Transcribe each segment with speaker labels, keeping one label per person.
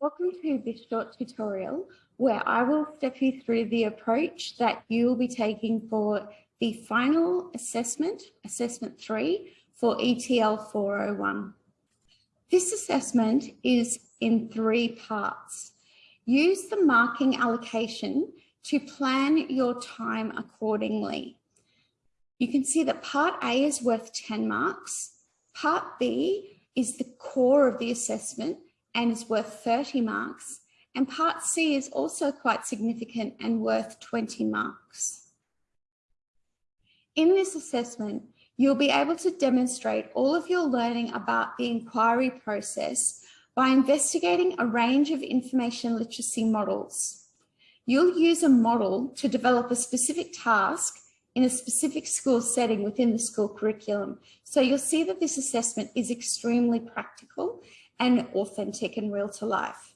Speaker 1: Welcome to this short tutorial where I will step you through the approach that you will be taking for the final assessment, assessment three for ETL 401. This assessment is in three parts. Use the marking allocation to plan your time accordingly. You can see that part A is worth 10 marks. Part B is the core of the assessment and is worth 30 marks. And part C is also quite significant and worth 20 marks. In this assessment, you'll be able to demonstrate all of your learning about the inquiry process by investigating a range of information literacy models. You'll use a model to develop a specific task in a specific school setting within the school curriculum. So you'll see that this assessment is extremely practical and authentic and real to life.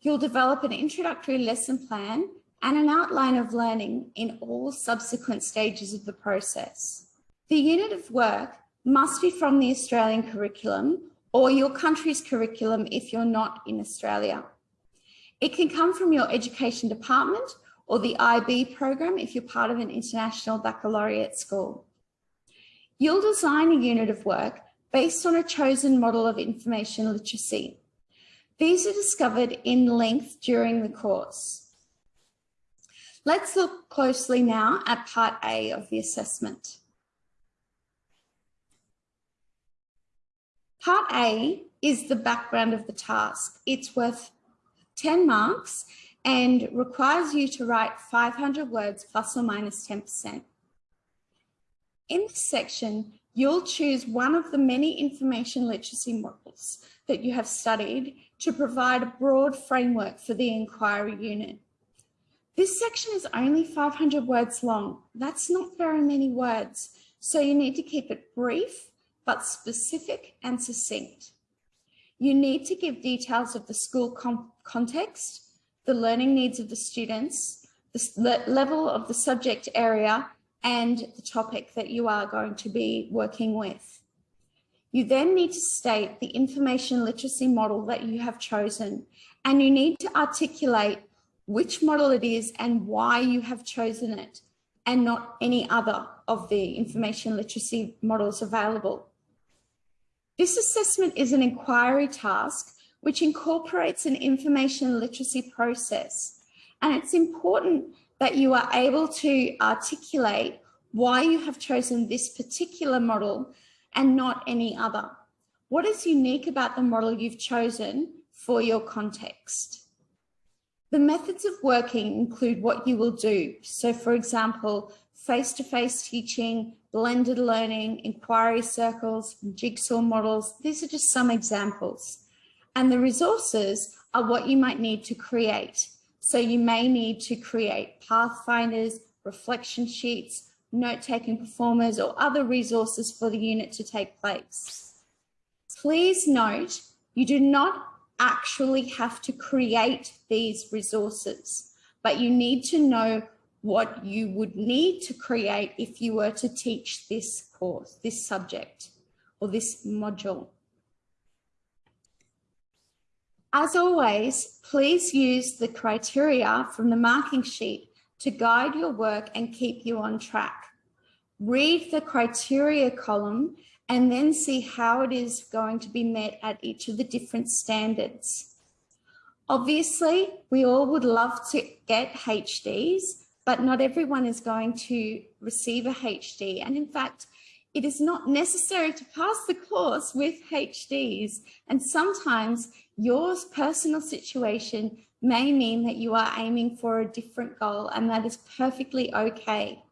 Speaker 1: You'll develop an introductory lesson plan and an outline of learning in all subsequent stages of the process. The unit of work must be from the Australian curriculum or your country's curriculum if you're not in Australia. It can come from your education department or the IB program if you're part of an international baccalaureate school. You'll design a unit of work based on a chosen model of information literacy. These are discovered in length during the course. Let's look closely now at part A of the assessment. Part A is the background of the task. It's worth 10 marks and requires you to write 500 words plus or minus 10%. In this section, you'll choose one of the many information literacy models that you have studied to provide a broad framework for the inquiry unit. This section is only 500 words long. That's not very many words. So you need to keep it brief, but specific and succinct. You need to give details of the school context, the learning needs of the students, the level of the subject area, and the topic that you are going to be working with. You then need to state the information literacy model that you have chosen, and you need to articulate which model it is and why you have chosen it, and not any other of the information literacy models available. This assessment is an inquiry task which incorporates an information literacy process, and it's important that you are able to articulate why you have chosen this particular model and not any other. What is unique about the model you've chosen for your context? The methods of working include what you will do. So for example, face-to-face -face teaching, blended learning, inquiry circles, jigsaw models. These are just some examples. And the resources are what you might need to create. So you may need to create pathfinders, reflection sheets, note-taking proformas or other resources for the unit to take place. Please note, you do not actually have to create these resources, but you need to know what you would need to create if you were to teach this course, this subject, or this module. As always, please use the criteria from the marking sheet to guide your work and keep you on track. Read the criteria column and then see how it is going to be met at each of the different standards. Obviously, we all would love to get HDs, but not everyone is going to receive a HD. And in fact, it is not necessary to pass the course with HDs. And sometimes your personal situation may mean that you are aiming for a different goal and that is perfectly okay.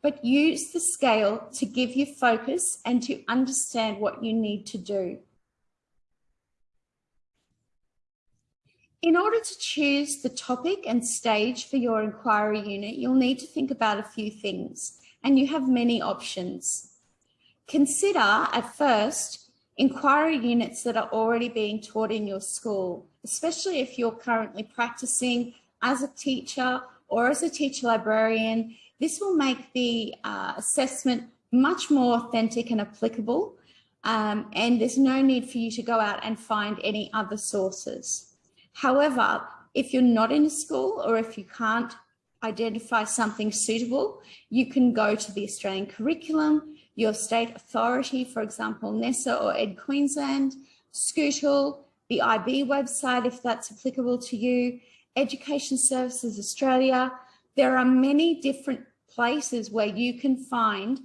Speaker 1: But use the scale to give you focus and to understand what you need to do. In order to choose the topic and stage for your inquiry unit, you'll need to think about a few things and you have many options. Consider at first inquiry units that are already being taught in your school, especially if you're currently practicing as a teacher or as a teacher librarian. This will make the uh, assessment much more authentic and applicable. Um, and there's no need for you to go out and find any other sources. However, if you're not in a school or if you can't identify something suitable, you can go to the Australian curriculum, your state authority, for example, NESA or Ed Queensland, Scootle, the IB website, if that's applicable to you, Education Services Australia. There are many different places where you can find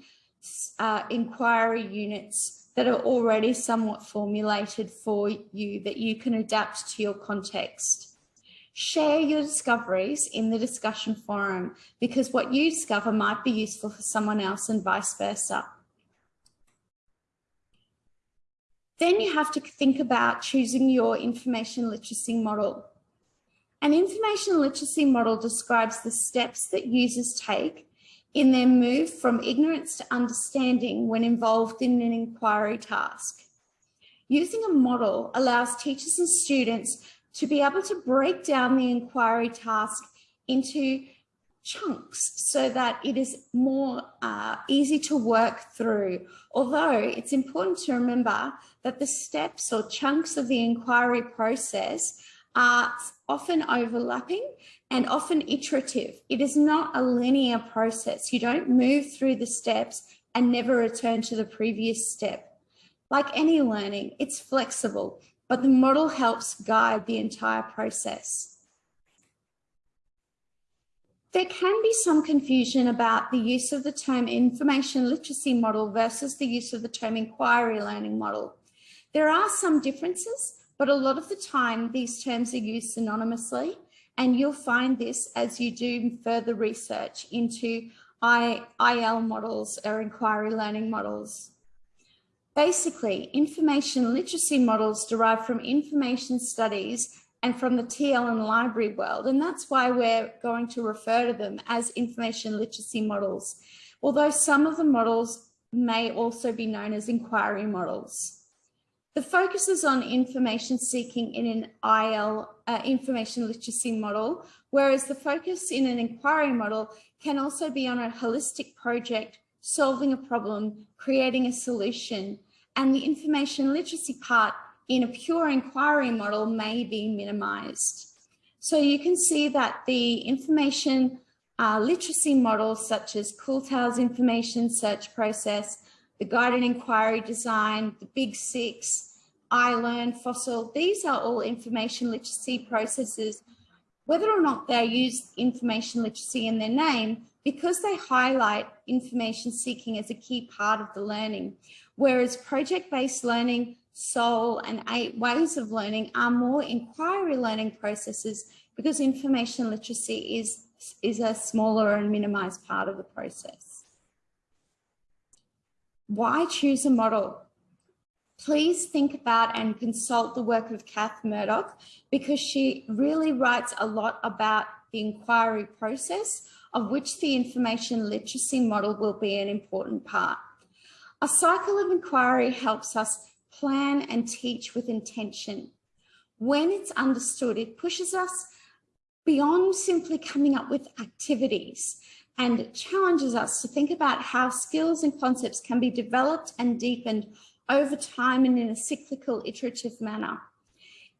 Speaker 1: uh, inquiry units that are already somewhat formulated for you that you can adapt to your context. Share your discoveries in the discussion forum because what you discover might be useful for someone else and vice versa. Then you have to think about choosing your information literacy model. An information literacy model describes the steps that users take in their move from ignorance to understanding when involved in an inquiry task. Using a model allows teachers and students to be able to break down the inquiry task into chunks so that it is more uh, easy to work through. Although it's important to remember that the steps or chunks of the inquiry process are often overlapping and often iterative. It is not a linear process. You don't move through the steps and never return to the previous step. Like any learning, it's flexible, but the model helps guide the entire process. There can be some confusion about the use of the term information literacy model versus the use of the term inquiry learning model. There are some differences, but a lot of the time these terms are used synonymously and you'll find this as you do further research into IL models or inquiry learning models. Basically, information literacy models derive from information studies and from the TL and library world. And that's why we're going to refer to them as information literacy models, although some of the models may also be known as inquiry models. The focus is on information seeking in an IL uh, information literacy model, whereas the focus in an inquiry model can also be on a holistic project, solving a problem, creating a solution, and the information literacy part in a pure inquiry model may be minimized. So you can see that the information uh, literacy models such as Kuhlthau's information search process the guided inquiry design, the big six, iLearn, FOSSIL, these are all information literacy processes, whether or not they use information literacy in their name, because they highlight information seeking as a key part of the learning. Whereas project-based learning, SOL and eight ways of learning are more inquiry learning processes because information literacy is, is a smaller and minimized part of the process. Why choose a model? Please think about and consult the work of Kath Murdoch because she really writes a lot about the inquiry process of which the information literacy model will be an important part. A cycle of inquiry helps us plan and teach with intention. When it's understood, it pushes us beyond simply coming up with activities and challenges us to think about how skills and concepts can be developed and deepened over time and in a cyclical iterative manner.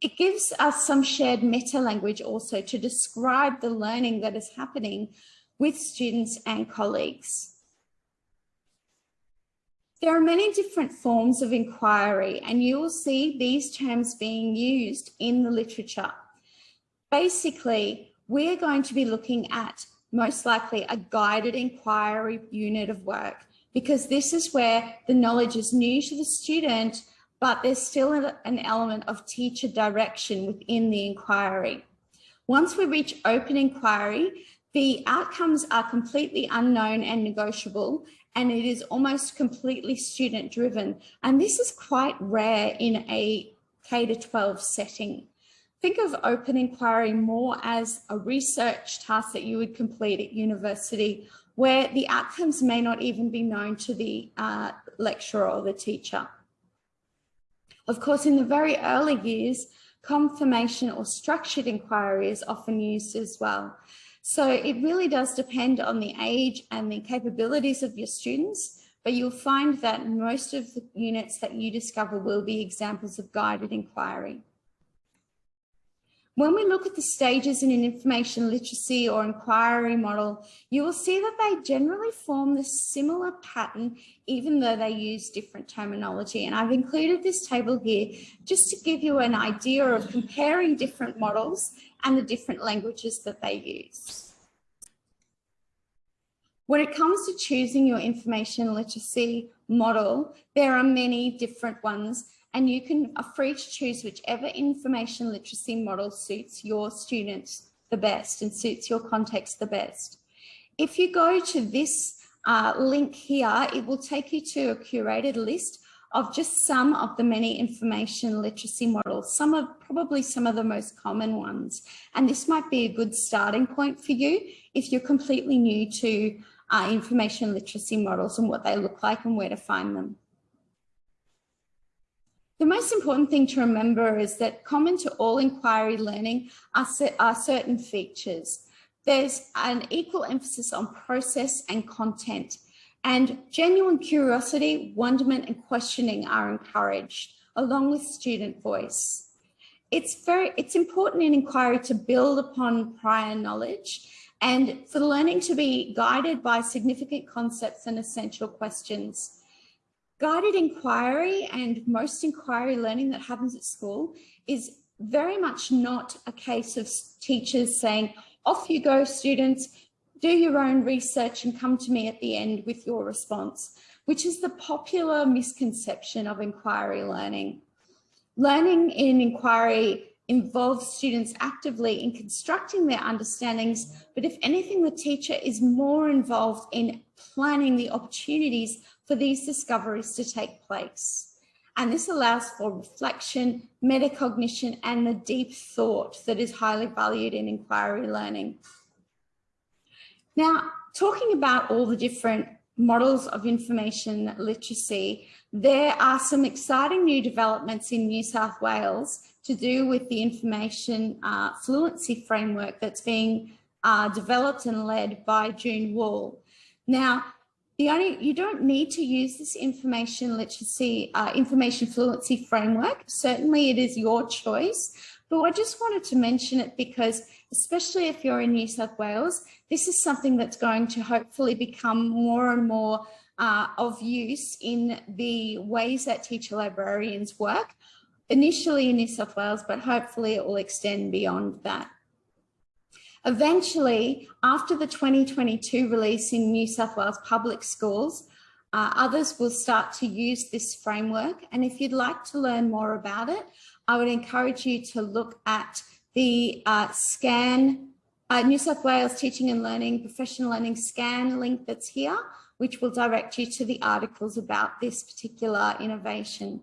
Speaker 1: It gives us some shared meta language also to describe the learning that is happening with students and colleagues. There are many different forms of inquiry and you will see these terms being used in the literature. Basically, we're going to be looking at most likely a guided inquiry unit of work because this is where the knowledge is new to the student, but there's still an element of teacher direction within the inquiry. Once we reach open inquiry, the outcomes are completely unknown and negotiable, and it is almost completely student driven. And this is quite rare in a K to 12 setting. Think of open inquiry more as a research task that you would complete at university where the outcomes may not even be known to the uh, lecturer or the teacher. Of course, in the very early years, confirmation or structured inquiry is often used as well. So it really does depend on the age and the capabilities of your students, but you'll find that most of the units that you discover will be examples of guided inquiry. When we look at the stages in an information literacy or inquiry model, you will see that they generally form the similar pattern, even though they use different terminology. And I've included this table here just to give you an idea of comparing different models and the different languages that they use. When it comes to choosing your information literacy model, there are many different ones and you can are free to choose whichever information literacy model suits your students the best and suits your context the best. If you go to this uh, link here, it will take you to a curated list of just some of the many information literacy models, some of probably some of the most common ones. And this might be a good starting point for you if you're completely new to uh, information literacy models and what they look like and where to find them. The most important thing to remember is that common to all inquiry learning are, are certain features. There's an equal emphasis on process and content and genuine curiosity, wonderment and questioning are encouraged along with student voice. It's very, it's important in inquiry to build upon prior knowledge and for the learning to be guided by significant concepts and essential questions. Guided inquiry and most inquiry learning that happens at school is very much not a case of teachers saying, off you go students, do your own research and come to me at the end with your response, which is the popular misconception of inquiry learning. Learning in inquiry involves students actively in constructing their understandings, but if anything, the teacher is more involved in planning the opportunities for these discoveries to take place. And this allows for reflection, metacognition, and the deep thought that is highly valued in inquiry learning. Now, talking about all the different models of information literacy, there are some exciting new developments in New South Wales to do with the information uh, fluency framework that's being uh, developed and led by June Wall. Now, the only, you don't need to use this information literacy, uh, information fluency framework. Certainly it is your choice, but I just wanted to mention it because especially if you're in New South Wales, this is something that's going to hopefully become more and more uh, of use in the ways that teacher librarians work, initially in New South Wales, but hopefully it will extend beyond that. Eventually, after the 2022 release in New South Wales public schools, uh, others will start to use this framework. And if you'd like to learn more about it, I would encourage you to look at the uh, SCAN, uh, New South Wales Teaching and Learning, Professional Learning SCAN link that's here, which will direct you to the articles about this particular innovation.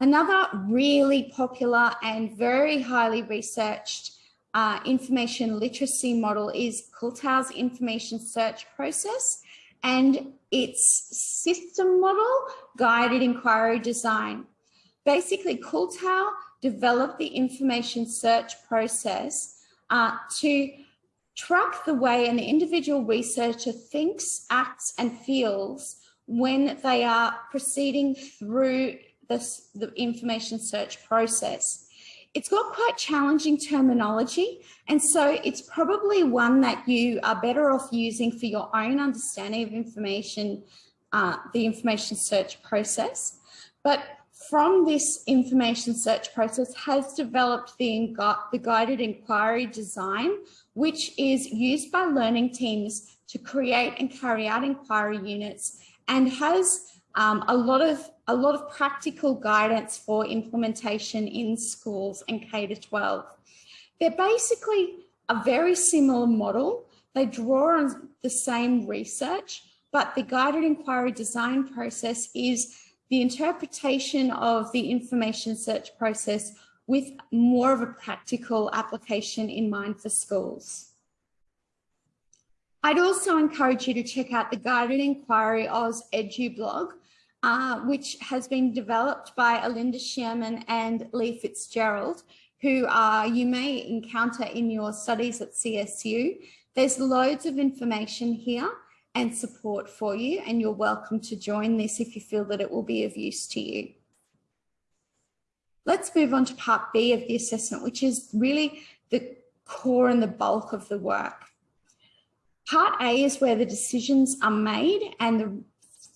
Speaker 1: Another really popular and very highly researched uh, information literacy model is Kuhlthau's information search process and its system model, guided inquiry design. Basically, Kuhlthau developed the information search process uh, to track the way an individual researcher thinks, acts and feels when they are proceeding through this, the information search process. It's got quite challenging terminology, and so it's probably one that you are better off using for your own understanding of information, uh, the information search process. But from this information search process has developed the, the guided inquiry design, which is used by learning teams to create and carry out inquiry units and has um, a lot of a lot of practical guidance for implementation in schools and K to 12. They're basically a very similar model. They draw on the same research, but the guided inquiry design process is the interpretation of the information search process with more of a practical application in mind for schools. I'd also encourage you to check out the Guided Inquiry Oz Edu blog, uh, which has been developed by Alinda Sharman and Lee Fitzgerald, who uh, you may encounter in your studies at CSU. There's loads of information here and support for you, and you're welcome to join this if you feel that it will be of use to you. Let's move on to part B of the assessment, which is really the core and the bulk of the work. Part A is where the decisions are made and the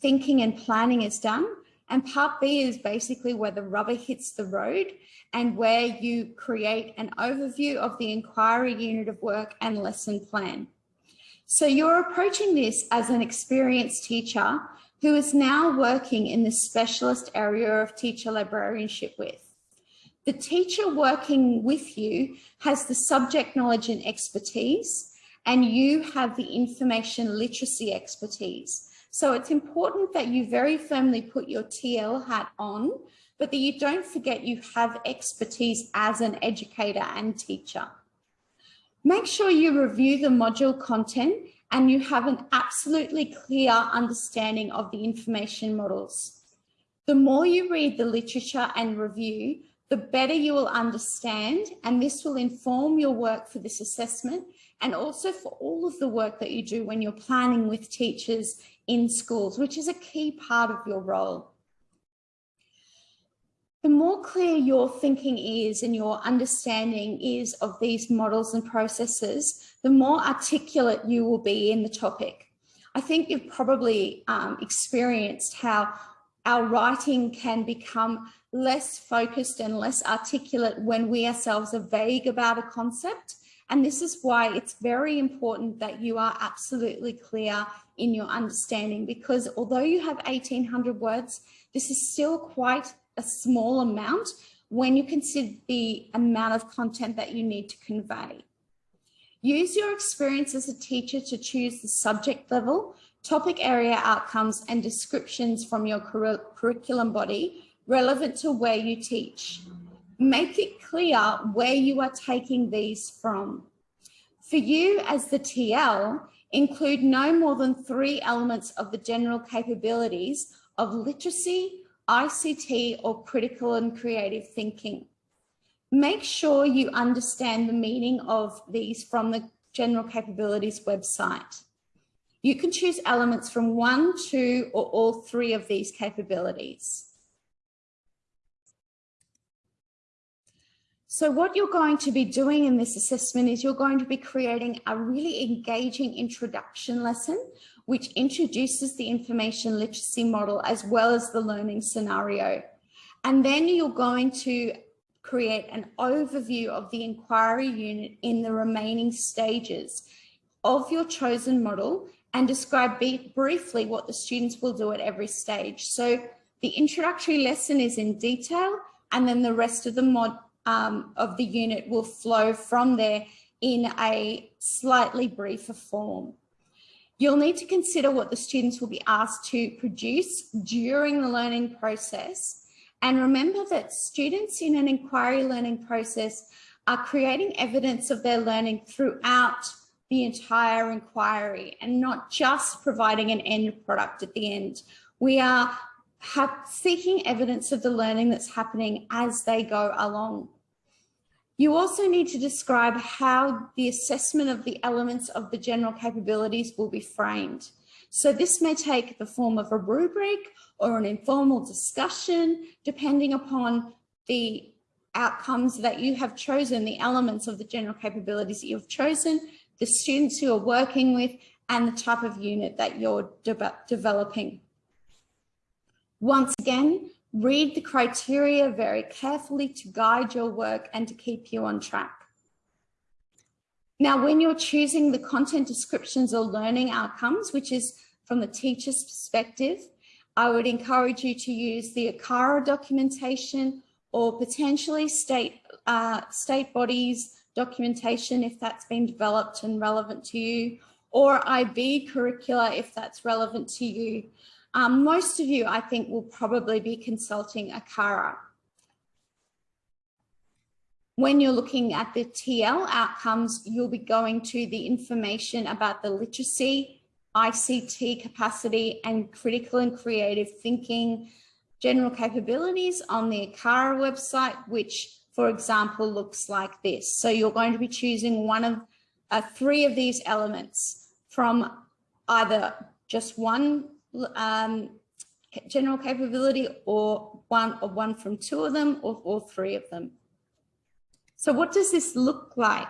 Speaker 1: thinking and planning is done. And part B is basically where the rubber hits the road and where you create an overview of the inquiry unit of work and lesson plan. So you're approaching this as an experienced teacher who is now working in the specialist area of teacher librarianship with. The teacher working with you has the subject knowledge and expertise, and you have the information literacy expertise. So it's important that you very firmly put your TL hat on, but that you don't forget you have expertise as an educator and teacher. Make sure you review the module content and you have an absolutely clear understanding of the information models. The more you read the literature and review, the better you will understand, and this will inform your work for this assessment and also for all of the work that you do when you're planning with teachers in schools, which is a key part of your role. The more clear your thinking is and your understanding is of these models and processes, the more articulate you will be in the topic. I think you've probably um, experienced how our writing can become less focused and less articulate when we ourselves are vague about a concept. And this is why it's very important that you are absolutely clear in your understanding because although you have 1800 words, this is still quite a small amount when you consider the amount of content that you need to convey. Use your experience as a teacher to choose the subject level, topic area outcomes and descriptions from your curriculum body relevant to where you teach. Make it clear where you are taking these from. For you as the TL, include no more than three elements of the general capabilities of literacy, ICT, or critical and creative thinking. Make sure you understand the meaning of these from the general capabilities website. You can choose elements from one, two, or all three of these capabilities. So what you're going to be doing in this assessment is you're going to be creating a really engaging introduction lesson, which introduces the information literacy model as well as the learning scenario. And then you're going to create an overview of the inquiry unit in the remaining stages of your chosen model and describe briefly what the students will do at every stage. So the introductory lesson is in detail and then the rest of the mod um, of the unit will flow from there in a slightly briefer form. You'll need to consider what the students will be asked to produce during the learning process. And remember that students in an inquiry learning process are creating evidence of their learning throughout the entire inquiry and not just providing an end product at the end. We are seeking evidence of the learning that's happening as they go along. You also need to describe how the assessment of the elements of the general capabilities will be framed. So this may take the form of a rubric or an informal discussion, depending upon the outcomes that you have chosen, the elements of the general capabilities that you've chosen, the students who are working with, and the type of unit that you're de developing. Once again, Read the criteria very carefully to guide your work and to keep you on track. Now, when you're choosing the content descriptions or learning outcomes, which is from the teacher's perspective, I would encourage you to use the ACARA documentation or potentially state, uh, state bodies documentation if that's been developed and relevant to you, or IB curricula if that's relevant to you. Um, most of you, I think, will probably be consulting ACARA. When you're looking at the TL outcomes, you'll be going to the information about the literacy, ICT capacity, and critical and creative thinking general capabilities on the ACARA website, which, for example, looks like this. So you're going to be choosing one of uh, three of these elements from either just one um, general capability or one or one from two of them or all three of them. So what does this look like?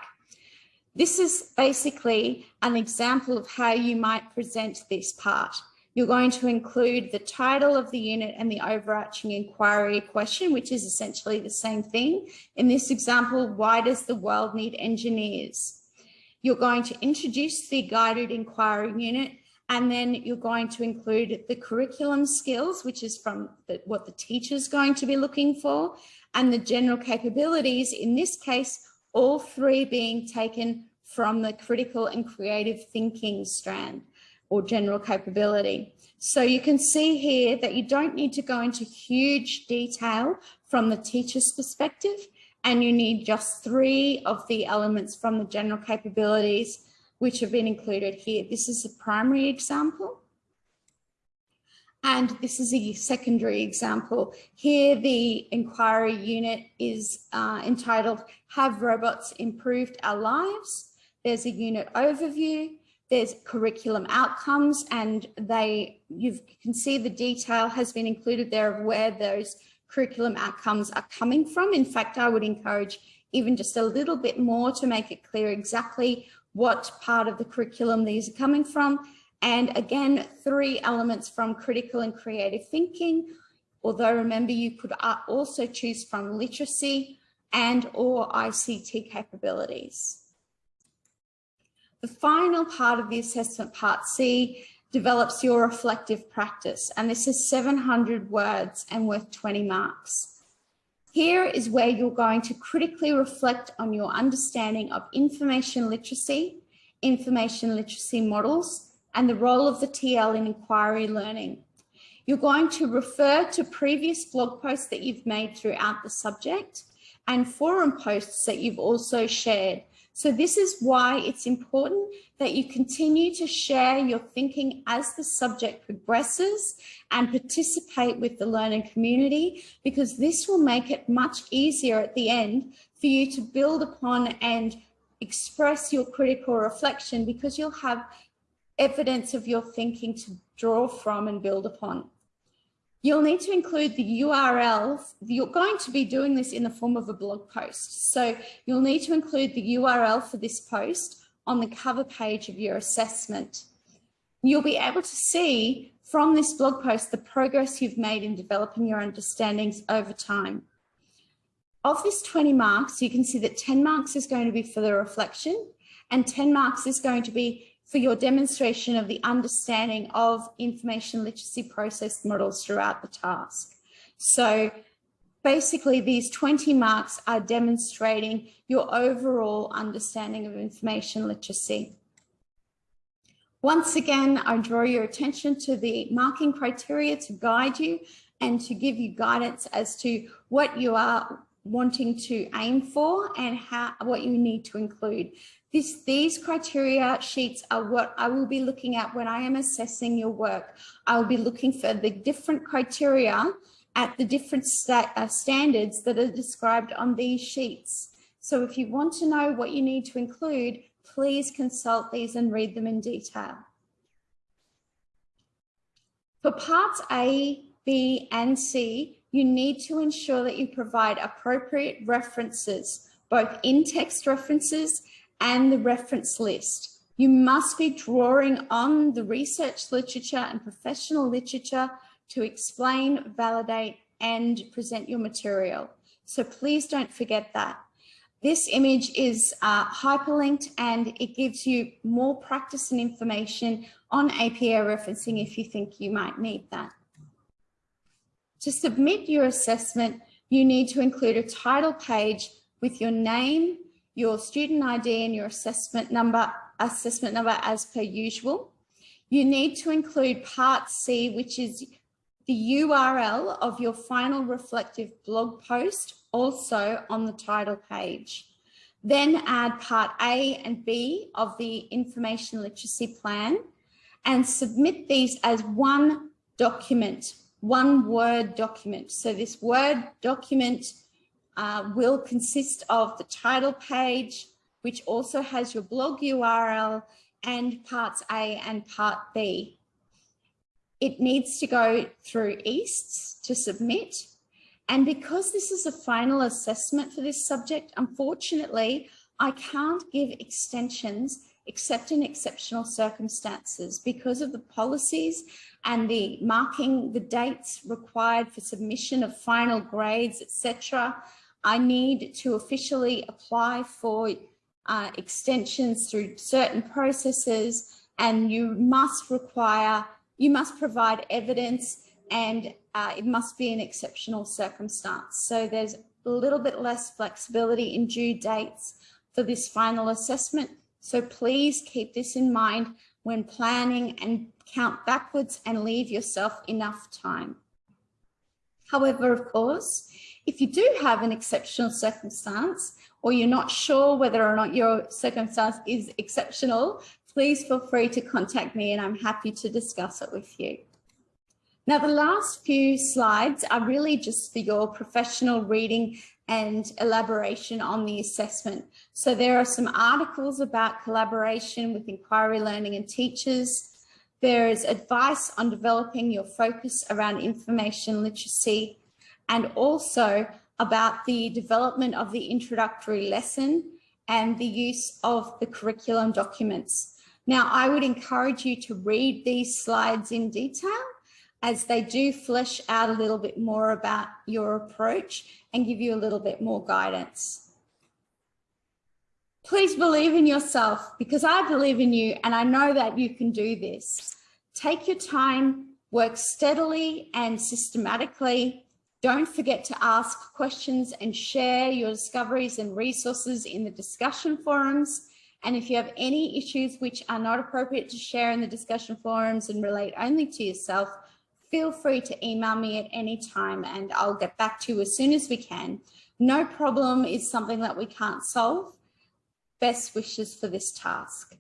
Speaker 1: This is basically an example of how you might present this part. You're going to include the title of the unit and the overarching inquiry question, which is essentially the same thing. In this example, why does the world need engineers? You're going to introduce the guided inquiry unit and then you're going to include the curriculum skills, which is from the, what the teacher is going to be looking for, and the general capabilities, in this case, all three being taken from the critical and creative thinking strand or general capability. So you can see here that you don't need to go into huge detail from the teacher's perspective, and you need just three of the elements from the general capabilities which have been included here. This is a primary example. And this is a secondary example. Here, the inquiry unit is uh, entitled, Have Robots Improved Our Lives? There's a unit overview, there's curriculum outcomes, and they you can see the detail has been included there of where those curriculum outcomes are coming from. In fact, I would encourage even just a little bit more to make it clear exactly what part of the curriculum these are coming from. And again, three elements from critical and creative thinking. Although remember, you could uh, also choose from literacy and or ICT capabilities. The final part of the assessment, part C, develops your reflective practice. And this is 700 words and worth 20 marks. Here is where you're going to critically reflect on your understanding of information literacy, information literacy models, and the role of the TL in inquiry learning. You're going to refer to previous blog posts that you've made throughout the subject and forum posts that you've also shared so this is why it's important that you continue to share your thinking as the subject progresses and participate with the learning community, because this will make it much easier at the end for you to build upon and express your critical reflection because you'll have evidence of your thinking to draw from and build upon. You'll need to include the URL. You're going to be doing this in the form of a blog post. So you'll need to include the URL for this post on the cover page of your assessment. You'll be able to see from this blog post the progress you've made in developing your understandings over time. Of this 20 marks, you can see that 10 marks is going to be for the reflection and 10 marks is going to be for your demonstration of the understanding of information literacy process models throughout the task. So basically these 20 marks are demonstrating your overall understanding of information literacy. Once again, I draw your attention to the marking criteria to guide you and to give you guidance as to what you are wanting to aim for and how what you need to include. This, these criteria sheets are what I will be looking at when I am assessing your work. I will be looking for the different criteria at the different uh, standards that are described on these sheets. So if you want to know what you need to include, please consult these and read them in detail. For parts A, B and C, you need to ensure that you provide appropriate references, both in-text references and the reference list. You must be drawing on the research literature and professional literature to explain, validate, and present your material. So please don't forget that. This image is uh, hyperlinked and it gives you more practice and information on APA referencing if you think you might need that. To submit your assessment, you need to include a title page with your name, your student ID and your assessment number, assessment number as per usual. You need to include part C, which is the URL of your final reflective blog post also on the title page. Then add part A and B of the information literacy plan and submit these as one document, one Word document. So this Word document uh, will consist of the title page, which also has your blog URL and parts A and part B. it needs to go through EASTS to submit. And because this is a final assessment for this subject, unfortunately, I can't give extensions except in exceptional circumstances because of the policies and the marking the dates required for submission of final grades, etc. I need to officially apply for uh, extensions through certain processes and you must require, you must provide evidence and uh, it must be an exceptional circumstance. So there's a little bit less flexibility in due dates for this final assessment. So please keep this in mind when planning and count backwards and leave yourself enough time. However, of course, if you do have an exceptional circumstance or you're not sure whether or not your circumstance is exceptional, please feel free to contact me and I'm happy to discuss it with you. Now, the last few slides are really just for your professional reading and elaboration on the assessment. So there are some articles about collaboration with inquiry learning and teachers. There is advice on developing your focus around information literacy and also about the development of the introductory lesson and the use of the curriculum documents. Now, I would encourage you to read these slides in detail as they do flesh out a little bit more about your approach and give you a little bit more guidance. Please believe in yourself because I believe in you and I know that you can do this. Take your time, work steadily and systematically. Don't forget to ask questions and share your discoveries and resources in the discussion forums. And if you have any issues which are not appropriate to share in the discussion forums and relate only to yourself, feel free to email me at any time and I'll get back to you as soon as we can. No problem is something that we can't solve. Best wishes for this task.